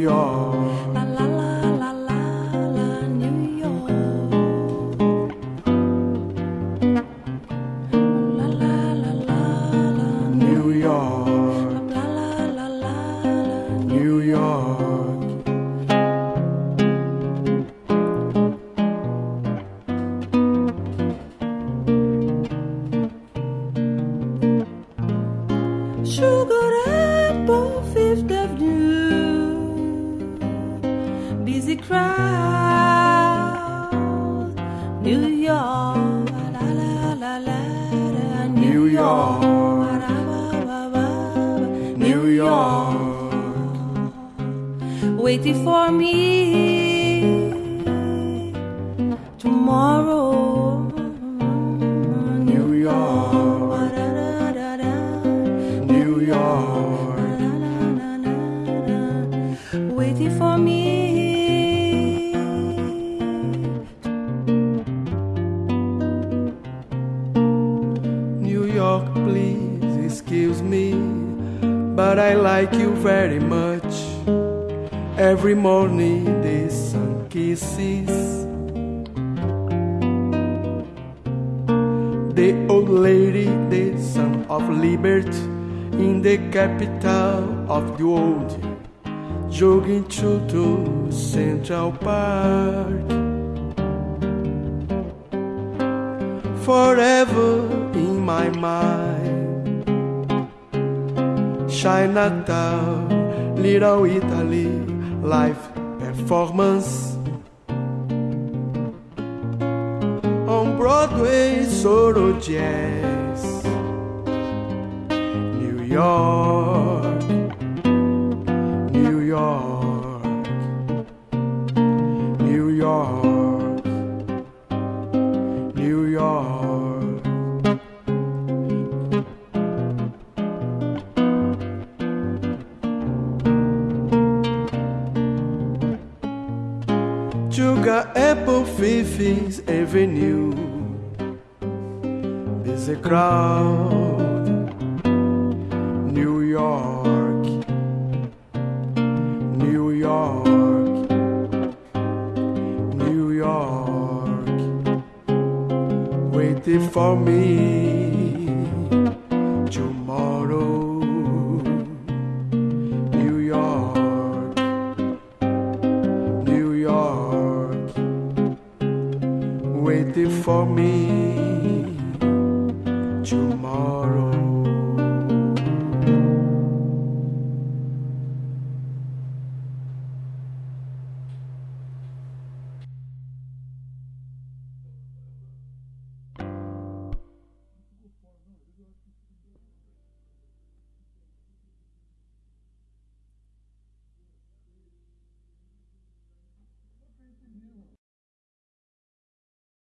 York. La la la la la la New York. La la la la la New York, crowd. New York. La la la la New York. New York. waiting for me but I like you very much. Every morning the sun kisses the old lady, the son of liberty, in the capital of the world, jogging through to Central Park. forever in my mind. Chinatown, Little Italy, live performance. On Broadway, solo jazz. New York, Sugar Apple Fifth Avenue. Busy crowd. New York. New York. New York. Waiting for me for me tomorrow.